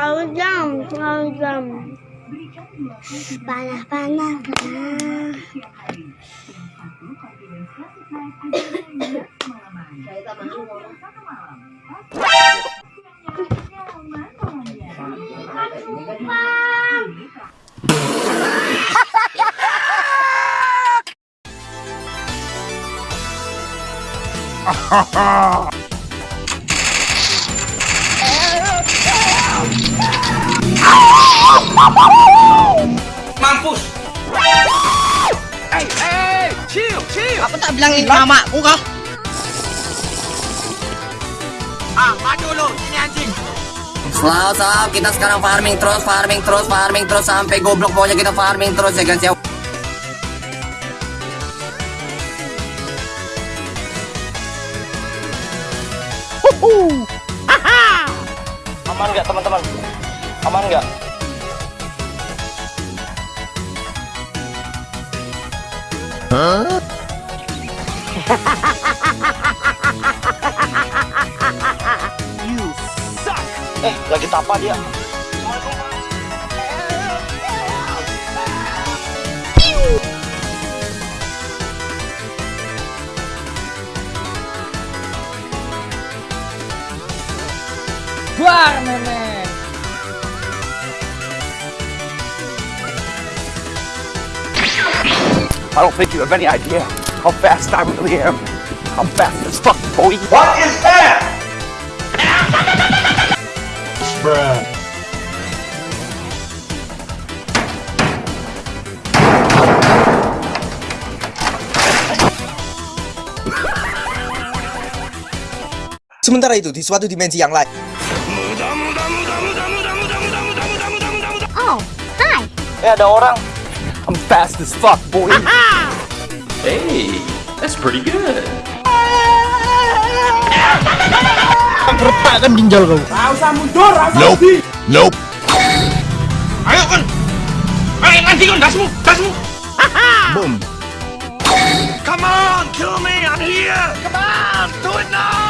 terlalu jam terlalu jam panah panah panah Ha ha ha! Bilangin mama aku kah? Ah, maju lu, sini anjing! Selamat salam, kita sekarang farming terus, farming terus, farming terus sampai goblok pokoknya kita farming terus ya guys ya. Aman nggak teman-teman? Aman nggak? Eh, lagi tapa dia. Buar memek. I don't think you have any idea how fast I really am. I'm fast as fuck, boy. What is that? Sementara itu, di suatu dimensi yang lain, Oh, hi. Eh, ada orang. I'm fast as fuck, boy. Hey, that's pretty good. Retakkan ginjal kau. nope, nope. Ayo kan! Ayo nanti kan dasmu, dasmu! Boom. Come on, kill me! I'm here! Come on, do it now!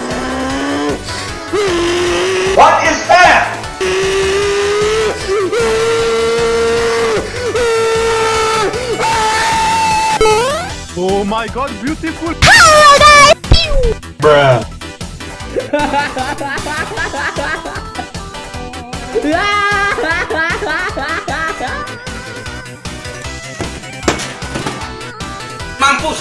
Oh my god, beautiful. Mampus!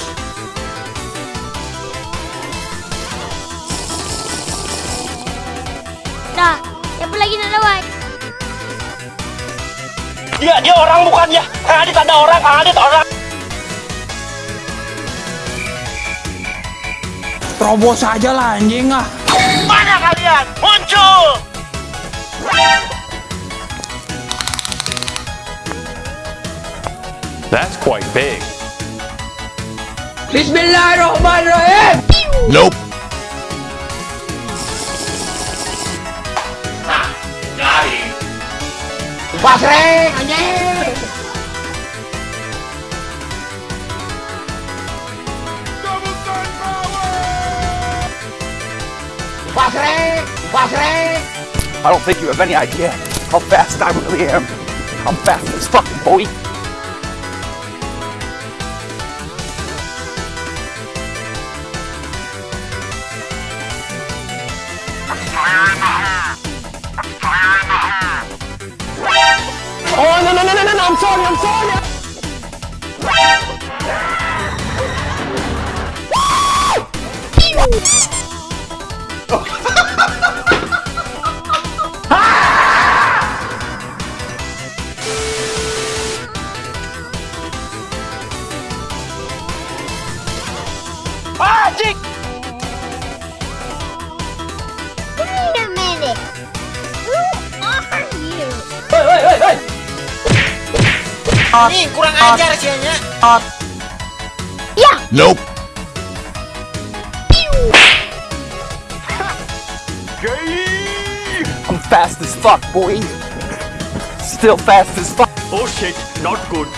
Dah, siapa lagi nak dapat? Dia, dia orang bukannya. Kang Adit ada orang, Kang Adit orang. Terobos aja lah anjing ah. Mana kalian? Muncul! That's quite big. Bismillahirrahmanirrahim. Nope. Pasreng anjing. I don't think you have any idea how fast I really am. I'm fast as fuck, boy. Oh no no no no no! I'm sorry, I'm sorry. Nih kurang ajar sianya. Iya. Nope. I'm fast as fuck, boy. Still fast as fuck. Oh shit, not good.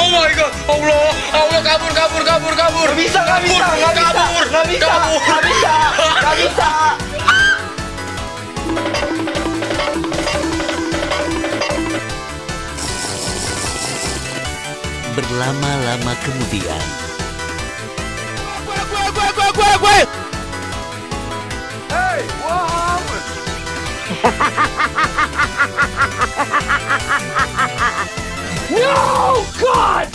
Oh my god, Allah, Allah kabur, kabur, kabur, kabur. Gak bisa, gak bisa, gak bisa, kabur, gak bisa, gak bisa, gak bisa. Berlama-lama kemudian. No, God!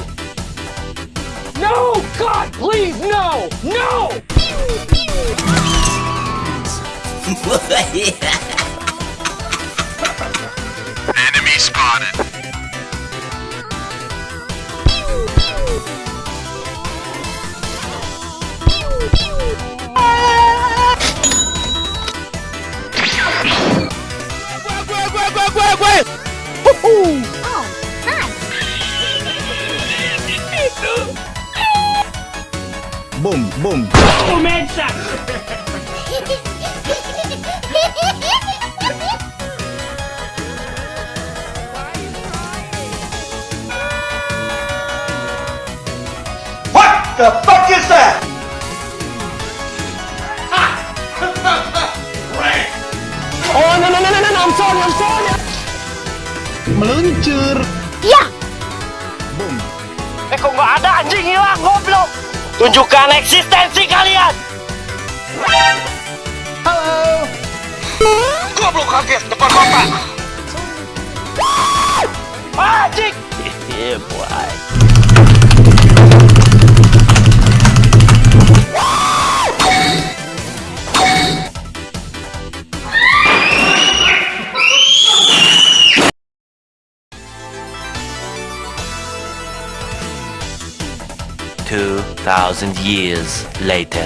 No, God, please, no! No! Enemy spotted. Oh, nice. Boom, boom. What the fuck is that? Meluncur. Iya. Boom. Eh kok nggak ada anjing hilang goblok. Tunjukkan eksistensi kalian. Goblok kaget depan mata. Anjing. Yeah, boy. Thousand years later.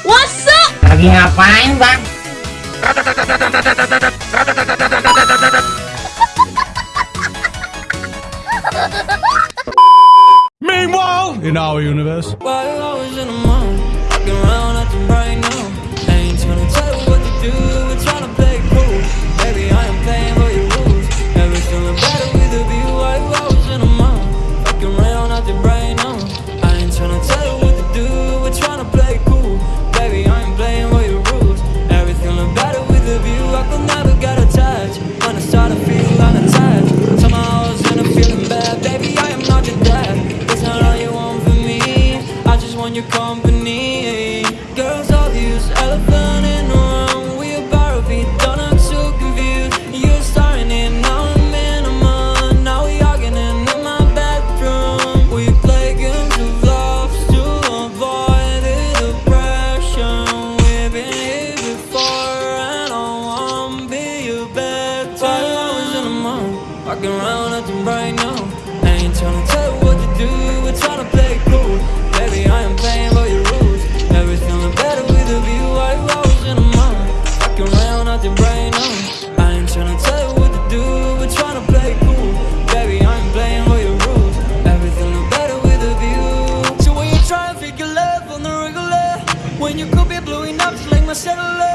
What's up? Lagi ngapain bang? In our universe. I was in the right now. Ain't tryna tell you what to do, around right now. I ain't tryna tell you what to do. We're tryna play cool. Baby, I am playing by your rules. Never feeling better with a view. I was in a month, walking around acting right now. I ain't tryna tell you what to do. We're tryna play cool. Baby, I am playing by your rules. Everything look better with a view. So when you try and figure love on the regular, when you could be blowing up just like my cellular,